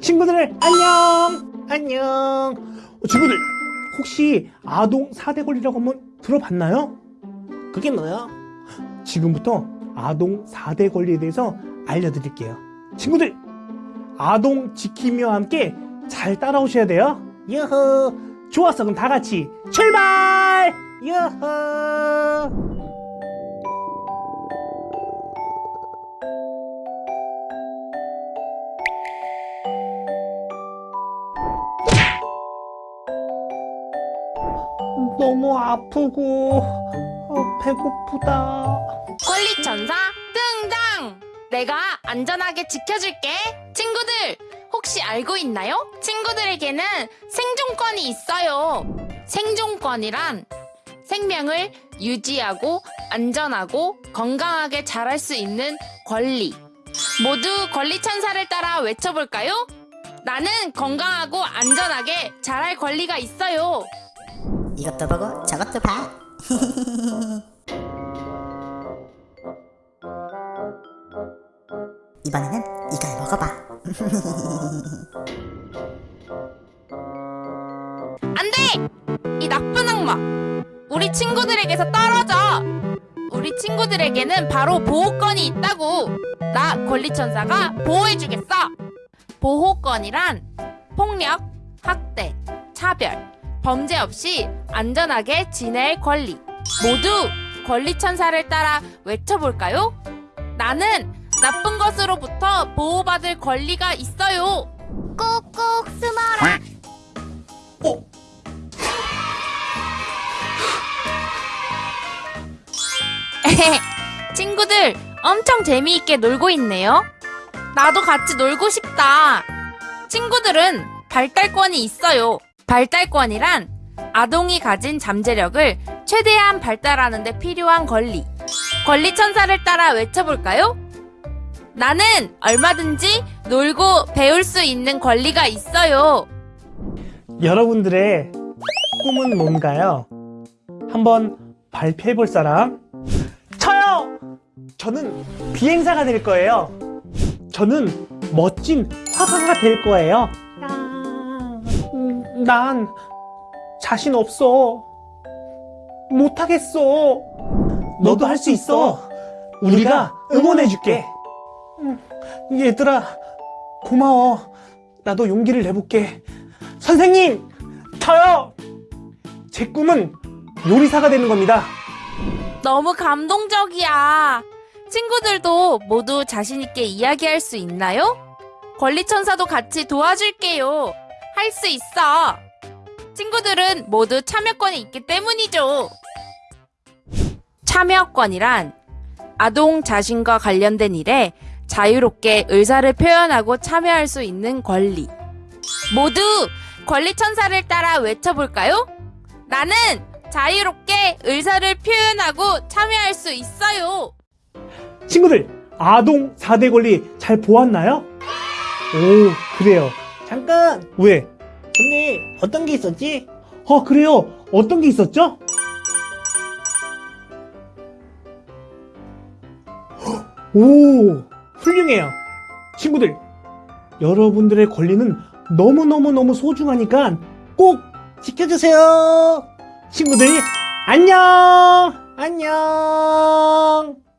친구들 안녕! 안녕! 어, 친구들 혹시 아동 4대 권리라고 한번 들어봤나요? 그게 뭐야? 지금부터 아동 4대 권리에 대해서 알려드릴게요. 친구들 아동 지키며 함께 잘 따라오셔야 돼요. 유후 좋았어 그럼 다 같이 출발! 유후 너무 아프고 어, 배고프다. 권리천사 등장! 내가 안전하게 지켜줄게. 친구들, 혹시 알고 있나요? 친구들에게는 생존권이 있어요. 생존권이란 생명을 유지하고 안전하고 건강하게 자랄 수 있는 권리. 모두 권리천사를 따라 외쳐볼까요? 나는 건강하고 안전하게 자랄 권리가 있어요. 이것도 보고 저것도 봐. 이번에는 이걸 먹어봐. 안 돼! 이 나쁜 악마! 우리 친구들에게서 떨어져! 우리 친구들에게는 바로 보호권이 있다고! 나 권리천사가 보호해주겠어! 보호권이란 폭력, 학대, 차별, 범죄 없이 안전하게 지낼 권리. 모두 권리천사를 따라 외쳐볼까요? 나는 나쁜 것으로부터 보호받을 권리가 있어요! 꾹꾹 숨어라! 어? 친구들 엄청 재미있게 놀고 있네요. 나도 같이 놀고 싶다. 친구들은 발달권이 있어요. 발달권이란 아동이 가진 잠재력을 최대한 발달하는 데 필요한 권리. 권리 천사를 따라 외쳐볼까요? 나는 얼마든지 놀고 배울 수 있는 권리가 있어요. 여러분들의 꿈은 뭔가요? 한번 발표해 볼 사람? 저요! 저는 비행사가 될 거예요. 저는 멋진 화가가 될 거예요. 음, 난 자신 없어. 못하겠어. 너도 할 수 있어. 우리가 응원해 줄게. 음, 얘들아, 고마워. 나도 용기를 내볼게. 선생님, 저요! 제 꿈은 요리사가 되는 겁니다. 너무 감동적이야. 친구들도 모두 자신있게 이야기할 수 있나요? 권리천사도 같이 도와줄게요. 할 수 있어. 친구들은 모두 참여권이 있기 때문이죠. 참여권이란 아동 자신과 관련된 일에 자유롭게 의사를 표현하고 참여할 수 있는 권리. 모두 권리천사를 따라 외쳐볼까요? 나는 자유롭게 의사를 표현하고 참여할 수 있어요. 친구들, 아동 4대 권리 잘 보았나요? 오, 그래요. 잠깐! 왜? 근데 어떤 게 있었지? 어, 그래요. 어떤 게 있었죠? 오, 훌륭해요. 친구들, 여러분들의 권리는 너무너무너무 소중하니까 꼭 지켜주세요. 친구들 안녕! 안녕!